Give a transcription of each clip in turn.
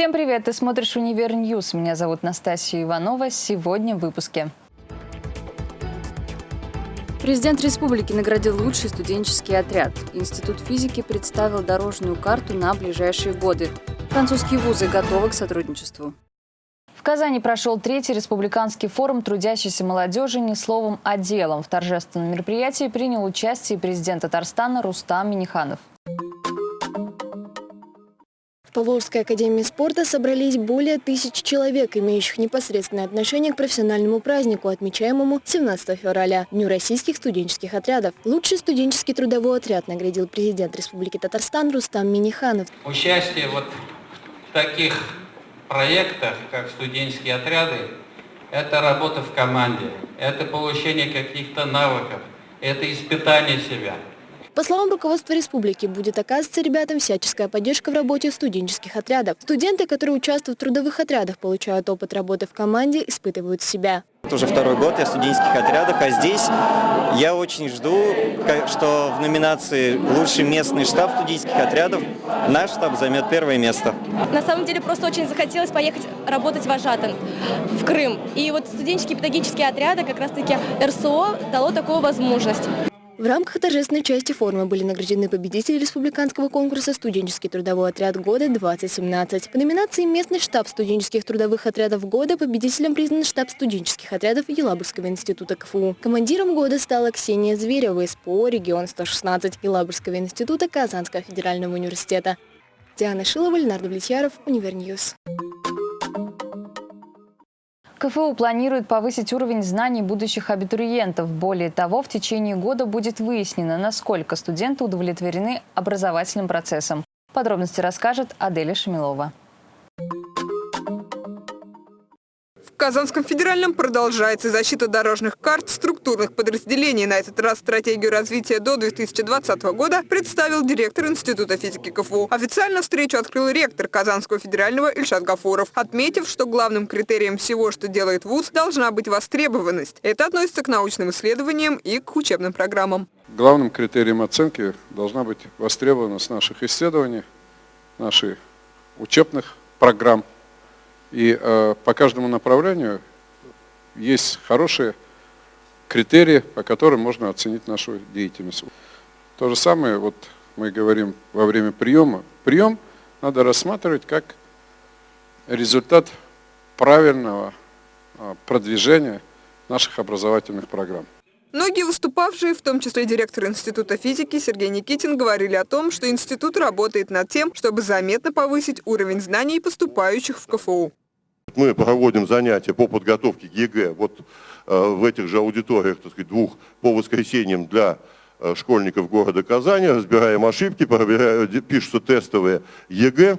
Всем привет! Ты смотришь «Универ News». Меня зовут Настасья Иванова. Сегодня в выпуске. Президент республики наградил лучший студенческий отряд. Институт физики представил дорожную карту на ближайшие годы. Французские вузы готовы к сотрудничеству. В Казани прошел третий республиканский форум трудящейся молодежи «Не словом, а делом». В торжественном мероприятии принял участие президент Татарстана Рустам Миниханов. В Поволжской академии спорта собрались более тысячи человек, имеющих непосредственное отношение к профессиональному празднику, отмечаемому 17 февраля, Дню российских студенческих отрядов. Лучший студенческий трудовой отряд наградил президент Республики Татарстан Рустам Миниханов. Участие вот в таких проектах, как студенческие отряды, это работа в команде, это получение каких-то навыков, это испытание себя – по словам руководства республики, будет оказываться ребятам всяческая поддержка в работе студенческих отрядов. Студенты, которые участвуют в трудовых отрядах, получают опыт работы в команде, испытывают себя. Это уже второй год я в студенческих отрядах, а здесь я очень жду, что в номинации «Лучший местный штаб студенческих отрядов» наш штаб займет первое место. На самом деле просто очень захотелось поехать работать в Ажатан, в Крым. И вот студенческие педагогические отряды, как раз-таки РСО, дало такую возможность. В рамках торжественной части форума были награждены победители республиканского конкурса «Студенческий трудовой отряд года-2017». По номинации «Местный штаб студенческих трудовых отрядов года» победителем признан штаб студенческих отрядов Елабужского института КФУ. Командиром года стала Ксения Зверева из ПО «Регион 116» Елабужского института Казанского федерального университета. Диана Шилова, Леонард Влетьяров, Универ News. КФУ планирует повысить уровень знаний будущих абитуриентов. Более того, в течение года будет выяснено, насколько студенты удовлетворены образовательным процессом. Подробности расскажет Аделя Шамилова. Казанском федеральном продолжается защита дорожных карт структурных подразделений. На этот раз стратегию развития до 2020 года представил директор Института физики КФУ. Официально встречу открыл ректор Казанского федерального Ильшат Гафуров, отметив, что главным критерием всего, что делает ВУЗ, должна быть востребованность. Это относится к научным исследованиям и к учебным программам. Главным критерием оценки должна быть востребованность наших исследований, наших учебных программ и э, по каждому направлению есть хорошие критерии, по которым можно оценить нашу деятельность. То же самое, вот мы говорим во время приема. Прием надо рассматривать как результат правильного э, продвижения наших образовательных программ. Многие выступавшие, в том числе директор Института физики Сергей Никитин, говорили о том, что институт работает над тем, чтобы заметно повысить уровень знаний поступающих в КФУ. Мы проводим занятия по подготовке к ЕГЭ вот э, в этих же аудиториях, так сказать, двух по воскресеньям для э, школьников города Казани, разбираем ошибки, проверяем, пишутся тестовые ЕГЭ.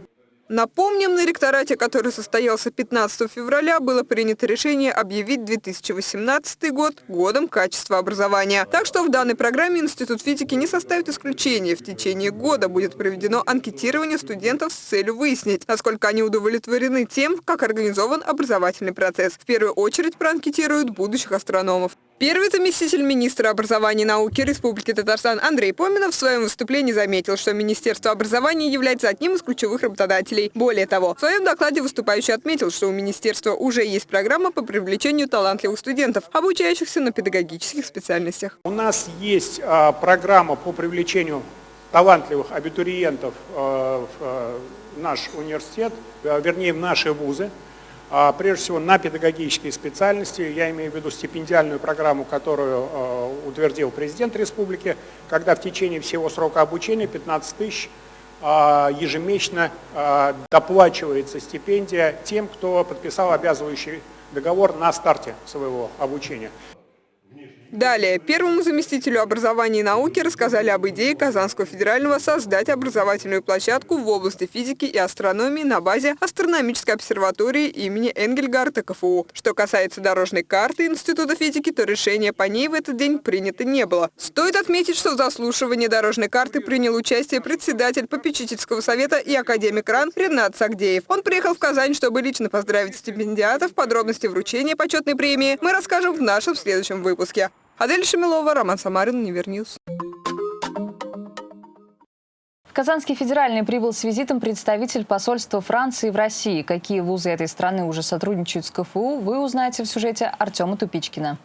Напомним, на ректорате, который состоялся 15 февраля, было принято решение объявить 2018 год годом качества образования. Так что в данной программе Институт физики не составит исключения. В течение года будет проведено анкетирование студентов с целью выяснить, насколько они удовлетворены тем, как организован образовательный процесс. В первую очередь проанкетируют будущих астрономов. Первый заместитель министра образования и науки Республики Татарстан Андрей Поминов в своем выступлении заметил, что Министерство образования является одним из ключевых работодателей. Более того, в своем докладе выступающий отметил, что у Министерства уже есть программа по привлечению талантливых студентов, обучающихся на педагогических специальностях. У нас есть а, программа по привлечению талантливых абитуриентов а, в а, наш университет, а, вернее в наши вузы. А, прежде всего на педагогические специальности. Я имею в виду стипендиальную программу, которую а, утвердил президент республики, когда в течение всего срока обучения 15 тысяч а, ежемесячно доплачивается стипендия тем, кто подписал обязывающий договор на старте своего обучения. Далее, первому заместителю образования и науки рассказали об идее Казанского федерального создать образовательную площадку в области физики и астрономии на базе астрономической обсерватории имени Энгельгарта КФУ. Что касается дорожной карты Института физики, то решение по ней в этот день принято не было. Стоит отметить, что в заслушивании дорожной карты принял участие председатель попечительского совета и академик РАН Ренат Сагдеев. Он приехал в Казань, чтобы лично поздравить стипендиатов. Подробности вручения почетной премии мы расскажем в нашем следующем выпуске. Адель Шамилова, Роман Самарин, Универ News. В Казанский федеральный прибыл с визитом представитель посольства Франции в России. Какие вузы этой страны уже сотрудничают с КФУ, вы узнаете в сюжете Артема Тупичкина.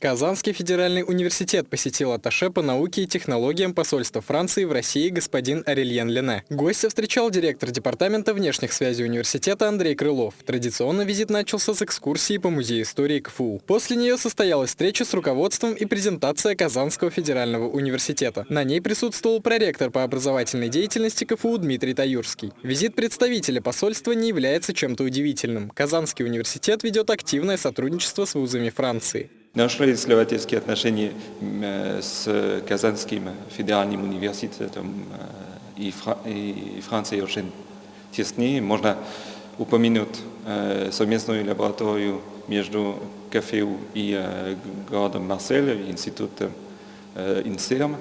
Казанский федеральный университет посетил атташе по науке и технологиям посольства Франции в России господин Арельен Лене. Гостя встречал директор департамента внешних связей университета Андрей Крылов. Традиционно визит начался с экскурсии по музею истории КФУ. После нее состоялась встреча с руководством и презентация Казанского федерального университета. На ней присутствовал проректор по образовательной деятельности КФУ Дмитрий Таюрский. Визит представителя посольства не является чем-то удивительным. Казанский университет ведет активное сотрудничество с вузами Франции. Наши исследовательские отношения с Казанским федеральным университетом и, Францией очень тесные. Можно упомянуть совместную лабораторию между КФУ и городом Марсель, институтом INSERM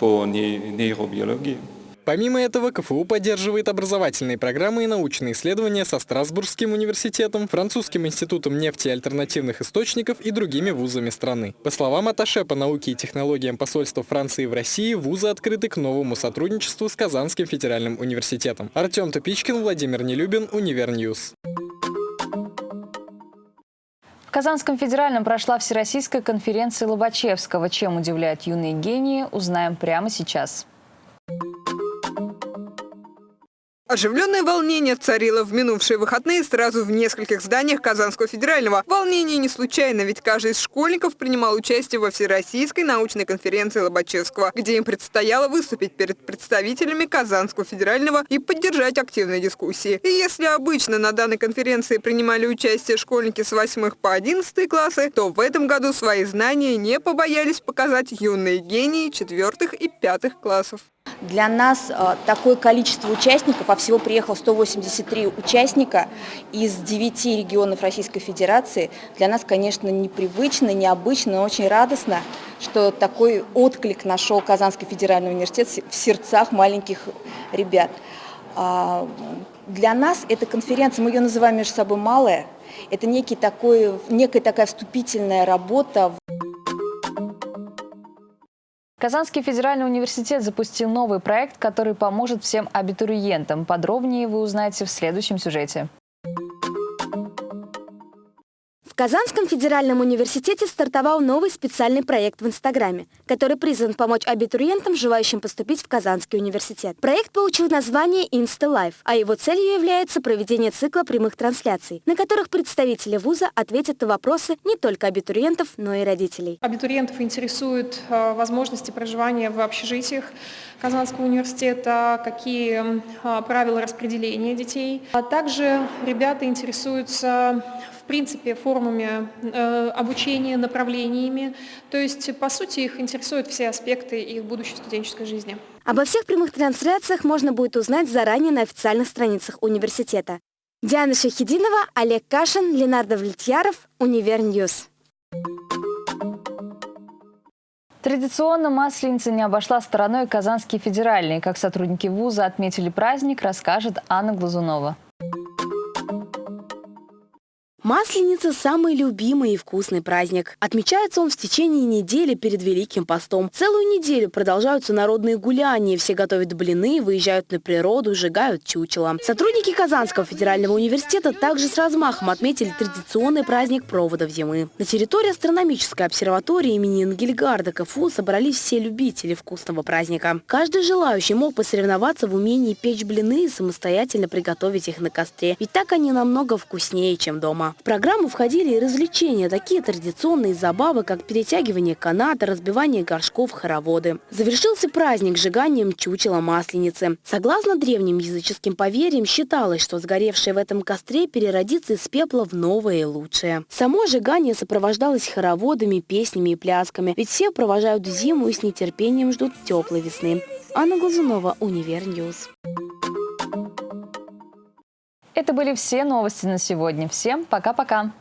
по нейробиологии. Помимо этого, КФУ поддерживает образовательные программы и научные исследования со Страсбургским университетом, Французским институтом нефти и альтернативных источников и другими вузами страны. По словам атташе по науке и технологиям посольства Франции в России, вузы открыты к новому сотрудничеству с Казанским федеральным университетом. Артем Тупичкин, Владимир Нелюбин, Универ News. В Казанском федеральном прошла Всероссийская конференция Лобачевского. Чем удивляют юные гении, узнаем прямо сейчас. Оживленное волнение царило в минувшие выходные сразу в нескольких зданиях Казанского федерального. Волнение не случайно, ведь каждый из школьников принимал участие во Всероссийской научной конференции Лобачевского, где им предстояло выступить перед представителями Казанского федерального и поддержать активные дискуссии. И если обычно на данной конференции принимали участие школьники с 8 по 11 классы, то в этом году свои знания не побоялись показать юные гении 4 и 5 классов. Для нас э, такое количество участников, а всего приехало 183 участника из 9 регионов Российской Федерации, для нас, конечно, непривычно, необычно, но очень радостно, что такой отклик нашел Казанский федеральный университет в сердцах маленьких ребят. А, для нас эта конференция, мы ее называем между собой «малая», это некий такой, некая такая вступительная работа Казанский федеральный университет запустил новый проект, который поможет всем абитуриентам. Подробнее вы узнаете в следующем сюжете. В Казанском федеральном университете стартовал новый специальный проект в Инстаграме, который призван помочь абитуриентам, желающим поступить в Казанский университет. Проект получил название InstaLife, а его целью является проведение цикла прямых трансляций, на которых представители вуза ответят на вопросы не только абитуриентов, но и родителей. Абитуриентов интересуют э, возможности проживания в общежитиях Казанского университета, какие э, правила распределения детей. А также ребята интересуются в принципе, формами э, обучения, направлениями. То есть, по сути, их интересуют все аспекты их будущей студенческой жизни. Обо всех прямых трансляциях можно будет узнать заранее на официальных страницах университета. Диана Шахидинова, Олег Кашин, Ленардо Влетьяров, Универ News. Традиционно Масленица не обошла стороной Казанский федеральный. Как сотрудники вуза отметили праздник, расскажет Анна Глазунова. Масленица – самый любимый и вкусный праздник. Отмечается он в течение недели перед Великим постом. Целую неделю продолжаются народные гуляния. Все готовят блины, выезжают на природу, сжигают чучело. Сотрудники Казанского федерального университета также с размахом отметили традиционный праздник проводов зимы. На территории астрономической обсерватории имени Энгельгарда КФУ собрались все любители вкусного праздника. Каждый желающий мог посоревноваться в умении печь блины и самостоятельно приготовить их на костре. Ведь так они намного вкуснее, чем дома. В программу входили и развлечения, такие традиционные забавы, как перетягивание каната, разбивание горшков, хороводы. Завершился праздник сжиганием чучела масленицы. Согласно древним языческим поверьям, считалось, что сгоревшее в этом костре переродится из пепла в новое и лучшее. Само сжигание сопровождалось хороводами, песнями и плясками, ведь все провожают зиму и с нетерпением ждут теплой весны. Анна Глазунова, Универ News. Это были все новости на сегодня. Всем пока-пока.